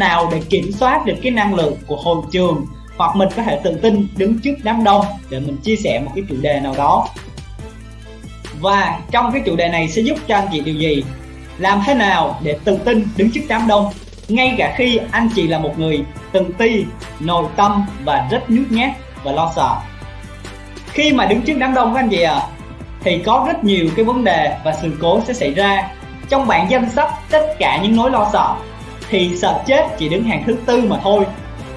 nào để kiểm soát được cái năng lượng của hội trường? Hoặc mình có thể tự tin đứng trước đám đông để mình chia sẻ một cái chủ đề nào đó. Và trong cái chủ đề này sẽ giúp cho anh chị điều gì? Làm thế nào để tự tin đứng trước đám đông? Ngay cả khi anh chị là một người tự ti nội tâm và rất nhút nhát và lo sợ. Khi mà đứng trước đám đông các anh chị ạ à, thì có rất nhiều cái vấn đề và sự cố sẽ xảy ra. Trong bản danh sách tất cả những nỗi lo sợ thì sợ chết chỉ đứng hàng thứ tư mà thôi.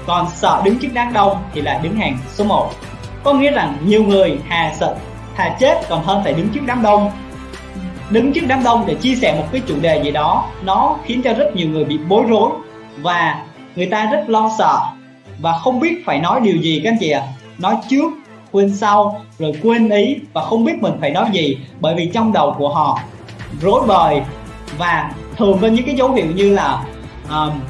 Còn sợ đứng trước đám đông thì lại đứng hàng số 1 có nghĩa rằng nhiều người hà sợ thà chết còn hơn phải đứng trước đám đông. Đứng trước đám đông để chia sẻ một cái chủ đề gì đó, nó khiến cho rất nhiều người bị bối rối và người ta rất lo sợ. Và không biết phải nói điều gì các anh chị ạ. À. nói trước, quên sau, rồi quên ý và không biết mình phải nói gì bởi vì trong đầu của họ rối bời. Và thường có những cái dấu hiệu như là um,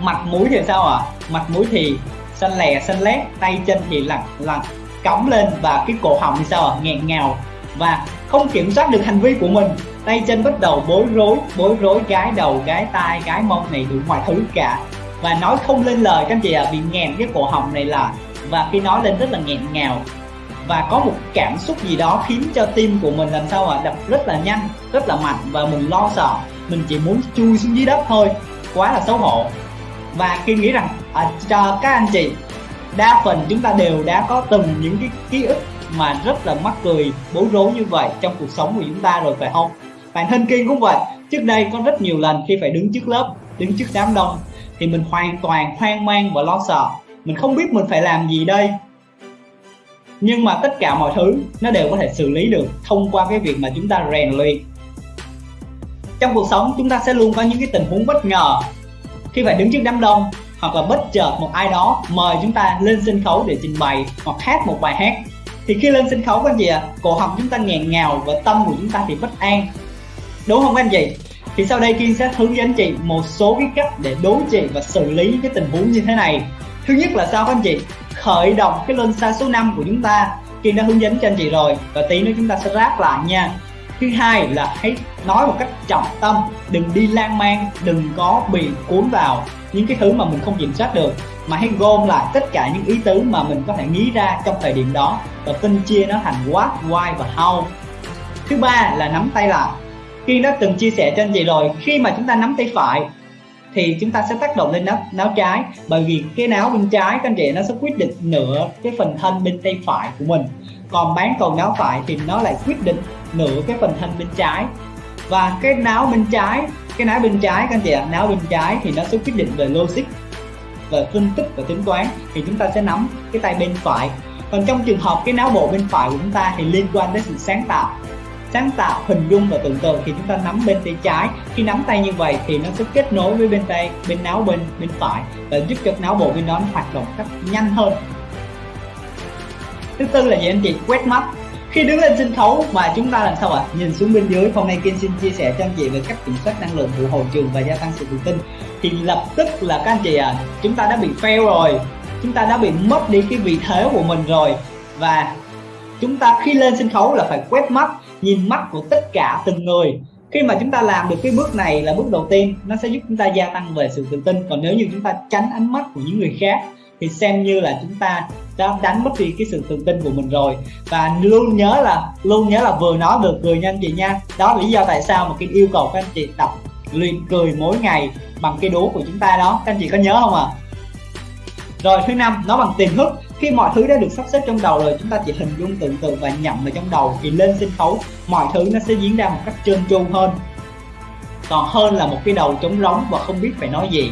mặt mũi thì sao ạ? À? mặt mũi thì xanh lè xanh lét tay chân thì lặng lặng cống lên và cái cổ họng thì sao ạ? À? nghẹn ngào. Và không kiểm soát được hành vi của mình. Tay chân bắt đầu bối rối bối rối gái đầu gái tai gái mông này đủ mọi thứ cả. Và nói không lên lời các anh chị ạ à, bị nghẹn cái cổ họng này là và khi nói lên rất là nghẹn ngào. Và có một cảm xúc gì đó khiến cho tim của mình làm sao ạ? À, đập rất là nhanh rất là mạnh và mình lo sợ. Mình chỉ muốn chui xuống dưới đất thôi quá là xấu hổ. Và khi nghĩ rằng à, cho các anh chị đa phần chúng ta đều đã có từng những cái ký ức mà rất là mắc cười bối rối như vậy trong cuộc sống của chúng ta rồi phải không? Bản thân kim cũng vậy. Trước đây có rất nhiều lần khi phải đứng trước lớp đứng trước đám đông thì mình hoàn toàn hoang mang và lo sợ. Mình không biết mình phải làm gì đây. Nhưng mà tất cả mọi thứ nó đều có thể xử lý được thông qua cái việc mà chúng ta rèn luyện trong cuộc sống chúng ta sẽ luôn có những cái tình huống bất ngờ. Khi phải đứng trước đám đông hoặc là bất chợt một ai đó mời chúng ta lên sân khấu để trình bày hoặc hát một bài hát thì khi lên sân khấu các anh chị ạ? À, cổ họng chúng ta nghẹn ngào và tâm của chúng ta thì bất an. Đúng không các anh chị? Thì sau đây Kiên sẽ hướng dẫn chị một số cái cách để đối trị và xử lý cái tình huống như thế này. Thứ nhất là sao các anh chị? Khởi động cái luân xa số 5 của chúng ta. Kiên đã hướng dẫn cho anh chị rồi và tí nữa chúng ta sẽ ráp lại nha thứ hai là hãy nói một cách trọng tâm đừng đi lan man đừng có bị cuốn vào những cái thứ mà mình không kiểm soát được. Mà hãy gom lại tất cả những ý tứ mà mình có thể nghĩ ra trong thời điểm đó và phân chia nó thành what, why và how. Thứ ba là nắm tay lại. Khi đã từng chia sẻ cho anh chị rồi khi mà chúng ta nắm tay phải thì chúng ta sẽ tác động lên náo, náo trái. Bởi vì cái náo bên trái các anh chị nó sẽ quyết định nửa cái phần thân bên tay phải của mình. Còn bán cầu náo phải thì nó lại quyết định nửa cái phần thân bên trái. Và cái náo bên trái, cái náo bên trái các anh chị ạ náo bên trái thì nó sẽ quyết định về logic về phân tích và tính toán. Thì chúng ta sẽ nắm cái tay bên phải. Còn trong trường hợp cái não bộ bên phải của chúng ta thì liên quan đến sự sáng tạo. Sáng tạo, hình dung và tưởng tượng thì chúng ta nắm bên tay trái. Khi nắm tay như vậy thì nó sẽ kết nối với bên tay, bên não bên bên phải và giúp cho não bộ bên đó nó hoạt động cách nhanh hơn. Thứ tư là gì anh chị? Quét mắt khi đứng lên sân khấu và chúng ta làm sao ạ? À? nhìn xuống bên dưới, hôm nay Kiên xin chia sẻ cho anh chị về cách kiểm soát năng lượng của hồi trường và gia tăng sự tự tin. Thì lập tức là các anh chị à chúng ta đã bị fail rồi. Chúng ta đã bị mất đi cái vị thế của mình rồi. Và chúng ta khi lên sân khấu là phải quét mắt, nhìn mắt của tất cả từng người. Khi mà chúng ta làm được cái bước này là bước đầu tiên, nó sẽ giúp chúng ta gia tăng về sự tự tin. Còn nếu như chúng ta tránh ánh mắt của những người khác thì xem như là chúng ta đã đánh mất đi cái sự tự tin của mình rồi. Và luôn nhớ là, luôn nhớ là vừa nói được cười nha anh chị nha. Đó là lý do tại sao mà cái yêu cầu các anh chị tập luyện cười mỗi ngày bằng cái đố của chúng ta đó. Các anh chị có nhớ không ạ? À? rồi, thứ năm nó bằng tiềm thức. Khi mọi thứ đã được sắp xếp trong đầu rồi, chúng ta chỉ hình dung tưởng tượng và nhậm vào trong đầu thì lên sân khấu, mọi thứ nó sẽ diễn ra một cách trơn tru hơn. Còn hơn là một cái đầu trống rỗng và không biết phải nói gì.